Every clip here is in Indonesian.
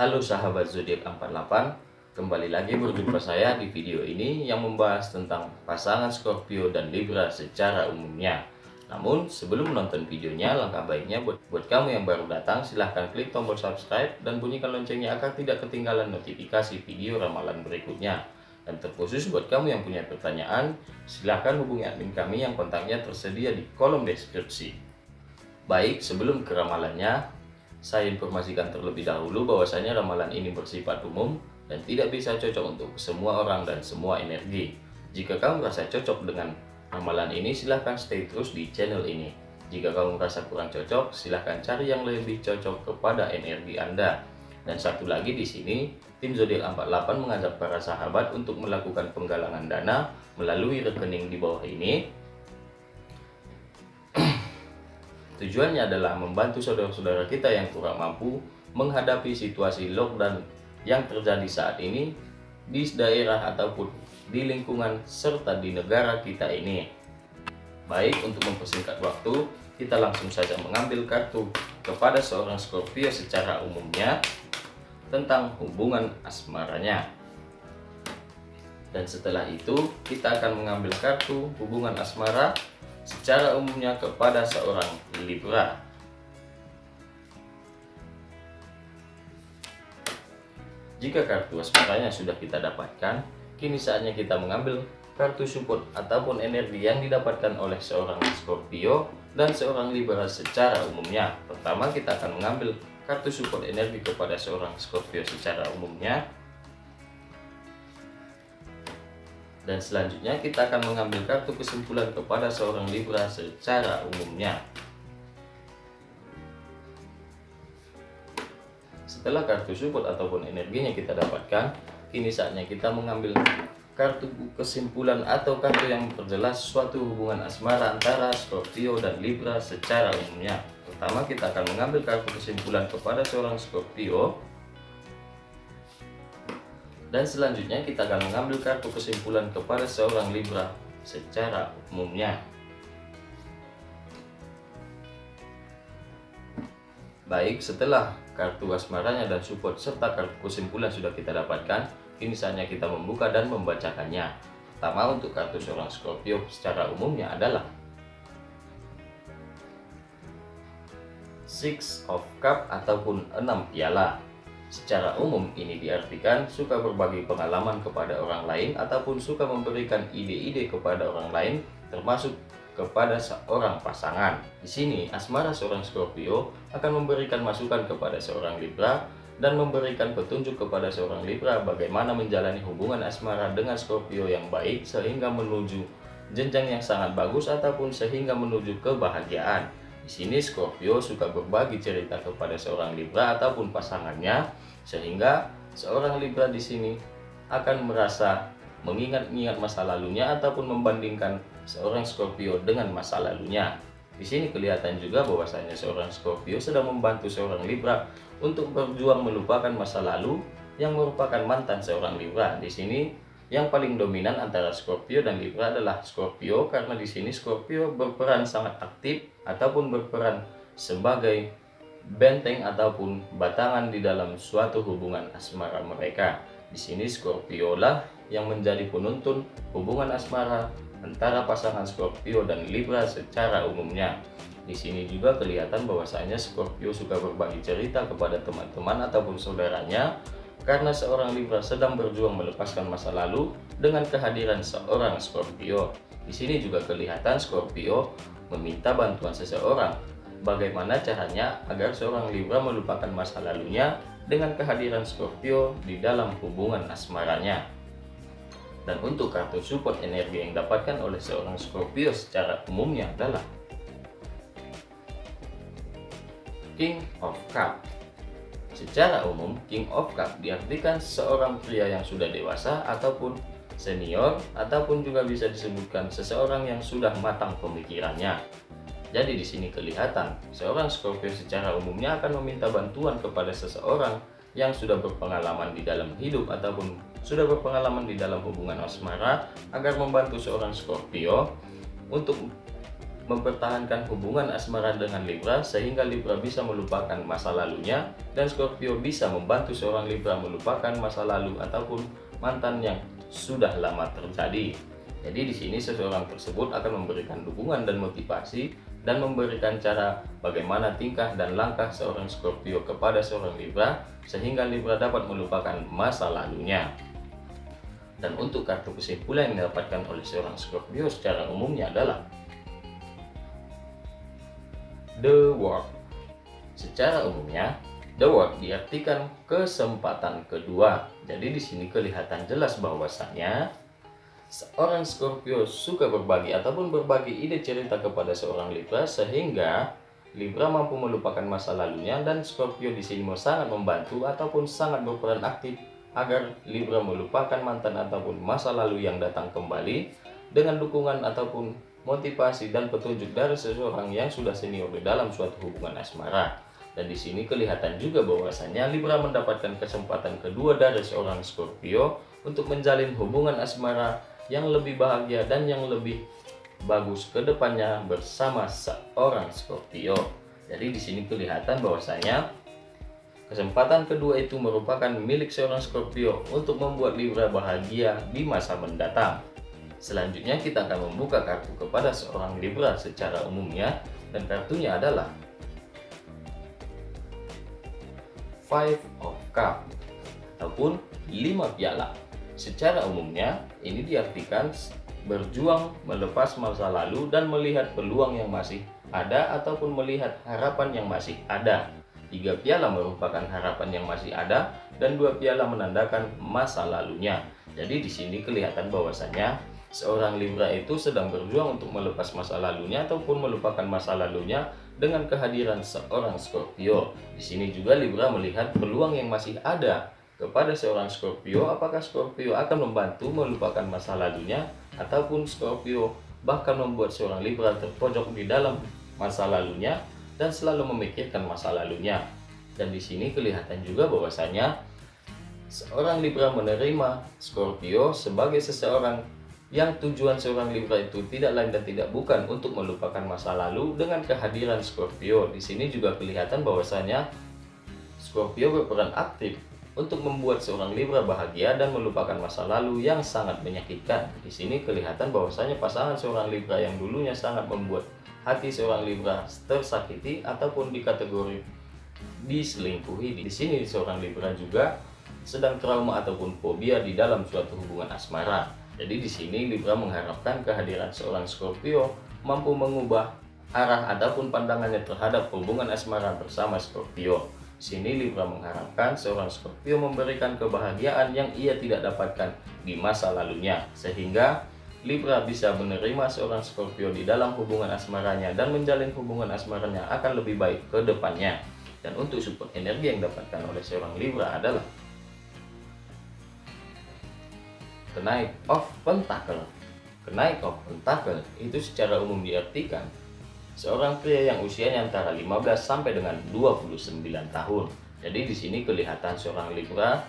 Halo sahabat zodiak 48, kembali lagi berjumpa saya di video ini yang membahas tentang pasangan Scorpio dan Libra secara umumnya. Namun sebelum menonton videonya, langkah baiknya buat, buat kamu yang baru datang silahkan klik tombol subscribe dan bunyikan loncengnya agar tidak ketinggalan notifikasi video ramalan berikutnya. Dan terkhusus buat kamu yang punya pertanyaan, silahkan hubungi admin kami yang kontaknya tersedia di kolom deskripsi. Baik, sebelum ke ramalannya, saya informasikan terlebih dahulu bahwasanya ramalan ini bersifat umum dan tidak bisa cocok untuk semua orang dan semua energi. Jika kamu merasa cocok dengan ramalan ini, silahkan stay terus di channel ini. Jika kamu merasa kurang cocok, silahkan cari yang lebih cocok kepada energi Anda. Dan satu lagi di sini, tim zodiak 48 mengajak para sahabat untuk melakukan penggalangan dana melalui rekening di bawah ini Tujuannya adalah membantu saudara-saudara kita yang kurang mampu menghadapi situasi lockdown yang terjadi saat ini di daerah ataupun di lingkungan serta di negara kita ini. Baik, untuk mempersingkat waktu, kita langsung saja mengambil kartu kepada seorang Scorpio secara umumnya tentang hubungan asmaranya. Dan setelah itu, kita akan mengambil kartu hubungan asmara secara umumnya kepada seorang Libra. Jika kartu waspadanya sudah kita dapatkan, kini saatnya kita mengambil kartu support ataupun energi yang didapatkan oleh seorang Scorpio dan seorang Libra secara umumnya. Pertama kita akan mengambil kartu support energi kepada seorang Scorpio secara umumnya dan selanjutnya kita akan mengambil kartu kesimpulan kepada seorang Libra secara umumnya. Setelah kartu support ataupun energinya kita dapatkan, kini saatnya kita mengambil kartu kesimpulan atau kartu yang memperjelas suatu hubungan asmara antara Scorpio dan Libra secara umumnya. Pertama kita akan mengambil kartu kesimpulan kepada seorang Scorpio dan selanjutnya kita akan mengambil kartu kesimpulan kepada seorang Libra secara umumnya. Baik, setelah kartu asmaranya dan support serta kartu kesimpulan sudah kita dapatkan, kini saatnya kita membuka dan membacakannya. Pertama untuk kartu seorang Scorpio secara umumnya adalah Six of Cup ataupun enam piala. Secara umum ini diartikan suka berbagi pengalaman kepada orang lain ataupun suka memberikan ide-ide kepada orang lain termasuk kepada seorang pasangan. Di sini asmara seorang Scorpio akan memberikan masukan kepada seorang Libra dan memberikan petunjuk kepada seorang Libra bagaimana menjalani hubungan asmara dengan Scorpio yang baik sehingga menuju jenjang yang sangat bagus ataupun sehingga menuju kebahagiaan. Di sini Scorpio suka berbagi cerita kepada seorang Libra ataupun pasangannya sehingga seorang Libra di sini akan merasa mengingat-ingat masa lalunya ataupun membandingkan seorang Scorpio dengan masa lalunya. Di sini kelihatan juga bahwasanya seorang Scorpio sedang membantu seorang Libra untuk berjuang melupakan masa lalu yang merupakan mantan seorang Libra. Di sini yang paling dominan antara Scorpio dan Libra adalah Scorpio karena di sini Scorpio berperan sangat aktif ataupun berperan sebagai benteng ataupun batangan di dalam suatu hubungan asmara mereka. Di sini Scorpio lah yang menjadi penuntun hubungan asmara antara pasangan Scorpio dan Libra secara umumnya. Di sini juga kelihatan bahwasanya Scorpio suka berbagi cerita kepada teman-teman ataupun saudaranya karena seorang Libra sedang berjuang melepaskan masa lalu dengan kehadiran seorang Scorpio. Di sini juga kelihatan Scorpio meminta bantuan seseorang. Bagaimana caranya agar seorang Libra melupakan masa lalunya dengan kehadiran Scorpio di dalam hubungan asmaranya. Dan untuk kartu support energi yang didapatkan oleh seorang Scorpio secara umumnya adalah King of Cups Secara umum, King of Cup diartikan seorang pria yang sudah dewasa ataupun senior ataupun juga bisa disebutkan seseorang yang sudah matang pemikirannya. Jadi di sini kelihatan seorang Scorpio secara umumnya akan meminta bantuan kepada seseorang yang sudah berpengalaman di dalam hidup ataupun sudah berpengalaman di dalam hubungan asmara agar membantu seorang Scorpio untuk mempertahankan hubungan asmara dengan Libra sehingga Libra bisa melupakan masa lalunya dan Scorpio bisa membantu seorang Libra melupakan masa lalu ataupun mantan yang sudah lama terjadi. Jadi di sini seseorang tersebut akan memberikan dukungan dan motivasi dan memberikan cara bagaimana tingkah dan langkah seorang Scorpio kepada seorang Libra sehingga Libra dapat melupakan masa lalunya. Dan untuk kartu kesimpulan yang didapatkan oleh seorang Scorpio secara umumnya adalah The World. Secara umumnya, The World diartikan kesempatan kedua. Jadi di sini kelihatan jelas bahwasanya seorang Scorpio suka berbagi ataupun berbagi ide cerita kepada seorang Libra sehingga Libra mampu melupakan masa lalunya dan Scorpio di sini sangat membantu ataupun sangat berperan aktif agar Libra melupakan mantan ataupun masa lalu yang datang kembali dengan dukungan ataupun motivasi dan petunjuk dari seseorang yang sudah senior di dalam suatu hubungan asmara. Dan di sini kelihatan juga bahwasanya Libra mendapatkan kesempatan kedua dari seorang Scorpio untuk menjalin hubungan asmara yang lebih bahagia dan yang lebih bagus ke depannya bersama seorang Scorpio. Jadi di sini kelihatan bahwasanya kesempatan kedua itu merupakan milik seorang Scorpio untuk membuat Libra bahagia di masa mendatang. Selanjutnya kita akan membuka kartu kepada seorang Libra secara umumnya dan kartunya adalah Five of Cup ataupun 5 piala. Secara umumnya, ini diartikan berjuang melepas masa lalu dan melihat peluang yang masih ada ataupun melihat harapan yang masih ada. Tiga piala merupakan harapan yang masih ada dan dua piala menandakan masa lalunya. Jadi di sini kelihatan bahwasanya seorang Libra itu sedang berjuang untuk melepas masa lalunya ataupun melupakan masa lalunya dengan kehadiran seorang Scorpio. Di sini juga Libra melihat peluang yang masih ada kepada seorang Scorpio, apakah Scorpio akan membantu melupakan masa lalunya ataupun Scorpio bahkan membuat seorang Libra terpojok di dalam masa lalunya dan selalu memikirkan masa lalunya. Dan di sini kelihatan juga bahwasanya seorang Libra menerima Scorpio sebagai seseorang yang tujuan seorang Libra itu tidak lain dan tidak bukan untuk melupakan masa lalu dengan kehadiran Scorpio. Di sini juga kelihatan bahwasanya Scorpio berperan aktif untuk membuat seorang Libra bahagia dan melupakan masa lalu yang sangat menyakitkan. Di sini kelihatan bahwasanya pasangan seorang Libra yang dulunya sangat membuat hati seorang Libra tersakiti ataupun dikategori diselingkuhi. Di sini seorang Libra juga sedang trauma ataupun fobia di dalam suatu hubungan asmara. Jadi di sini Libra mengharapkan kehadiran seorang Scorpio mampu mengubah arah ataupun pandangannya terhadap hubungan asmara bersama Scorpio. Sini Libra mengharapkan seorang Scorpio memberikan kebahagiaan yang ia tidak dapatkan di masa lalunya, sehingga Libra bisa menerima seorang Scorpio di dalam hubungan asmaranya dan menjalin hubungan asmaranya akan lebih baik ke depannya. Dan untuk support energi yang didapatkan oleh seorang Libra adalah kenaik of pentacle. Kenaik of pentacle itu secara umum diartikan seorang pria yang usianya antara 15 sampai dengan 29 tahun. Jadi di sini kelihatan seorang Libra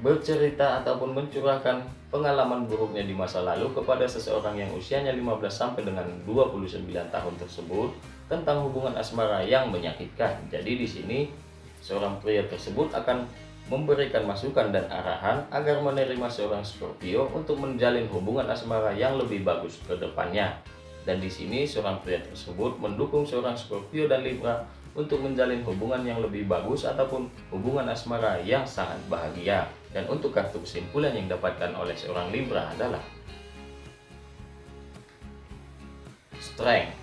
bercerita ataupun mencurahkan pengalaman buruknya di masa lalu kepada seseorang yang usianya 15 sampai dengan 29 tahun tersebut tentang hubungan asmara yang menyakitkan. Jadi di sini seorang pria tersebut akan memberikan masukan dan arahan agar menerima seorang Scorpio untuk menjalin hubungan asmara yang lebih bagus ke depannya. Dan di sini seorang pria tersebut mendukung seorang Scorpio dan Libra untuk menjalin hubungan yang lebih bagus ataupun hubungan asmara yang sangat bahagia. Dan untuk kartu kesimpulan yang didapatkan oleh seorang Libra adalah Strength.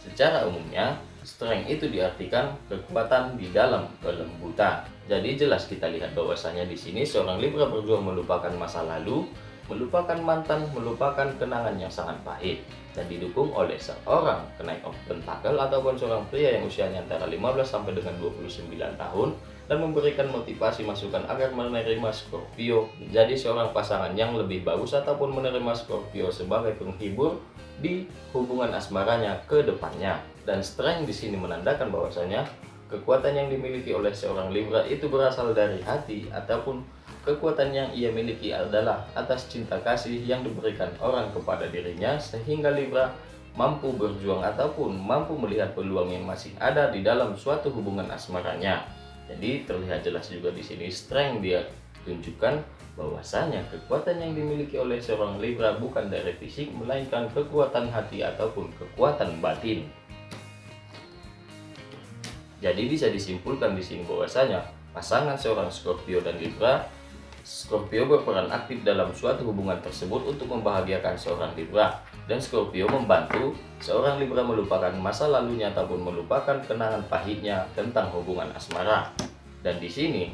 Secara umumnya, strength itu diartikan kekuatan di dalam kelembutan. Jadi jelas kita lihat bahwasanya di sini seorang Libra berjuang melupakan masa lalu melupakan mantan, melupakan kenangan yang sangat pahit dan didukung oleh seorang kenaik of pentacle ataupun seorang pria yang usianya antara 15 sampai dengan 29 tahun dan memberikan motivasi masukan agar menerima Scorpio menjadi seorang pasangan yang lebih bagus ataupun menerima Scorpio sebagai penghibur di hubungan asmaranya ke depannya. Dan strength di sini menandakan bahwasanya kekuatan yang dimiliki oleh seorang Libra itu berasal dari hati ataupun Kekuatan yang ia miliki adalah atas cinta kasih yang diberikan orang kepada dirinya sehingga Libra mampu berjuang ataupun mampu melihat peluang yang masih ada di dalam suatu hubungan asmaranya. Jadi terlihat jelas juga di sini strength dia tunjukkan bahwasanya kekuatan yang dimiliki oleh seorang Libra bukan dari fisik melainkan kekuatan hati ataupun kekuatan batin. Jadi bisa disimpulkan di sini bahwasanya pasangan seorang Scorpio dan Libra Scorpio berperan aktif dalam suatu hubungan tersebut untuk membahagiakan seorang Libra dan Scorpio membantu seorang Libra melupakan masa lalunya ataupun melupakan kenangan pahitnya tentang hubungan asmara. Dan di sini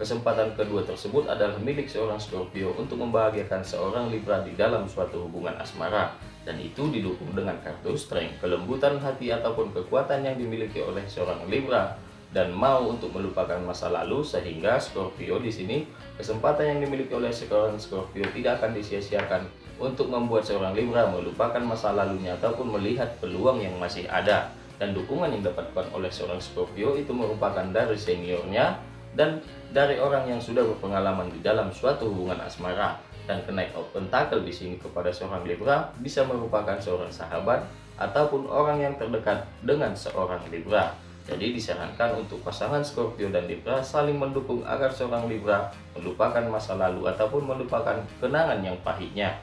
kesempatan kedua tersebut adalah milik seorang Scorpio untuk membahagiakan seorang Libra di dalam suatu hubungan asmara. Dan itu didukung dengan kartu strength, kelembutan hati ataupun kekuatan yang dimiliki oleh seorang Libra. Dan mau untuk melupakan masa lalu sehingga Scorpio di sini kesempatan yang dimiliki oleh seorang Scorpio tidak akan disia-siakan untuk membuat seorang Libra melupakan masa lalunya ataupun melihat peluang yang masih ada. Dan dukungan yang dapatkan oleh seorang Scorpio itu merupakan dari seniornya dan dari orang yang sudah berpengalaman di dalam suatu hubungan asmara dan kenaik of pentacle di sini kepada seorang Libra bisa merupakan seorang sahabat ataupun orang yang terdekat dengan seorang Libra. Jadi disarankan untuk pasangan Scorpio dan Libra saling mendukung agar seorang Libra melupakan masa lalu ataupun melupakan kenangan yang pahitnya.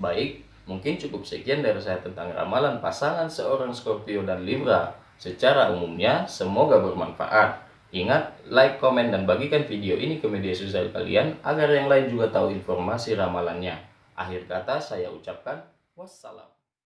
Baik, mungkin cukup sekian dari saya tentang ramalan pasangan seorang Scorpio dan Libra. Secara umumnya, semoga bermanfaat. Ingat, like, komen, dan bagikan video ini ke media sosial kalian agar yang lain juga tahu informasi ramalannya. Akhir kata saya ucapkan wassalam.